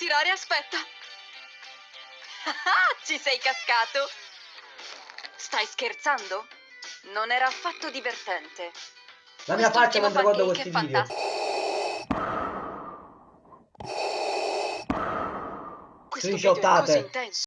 tirare, aspetta. Ah, Ci sei cascato. Stai scherzando? Non era affatto divertente. La mia faccia Quest'ultimo mentre guardo questi video. fantastico. Questo video è così intenso.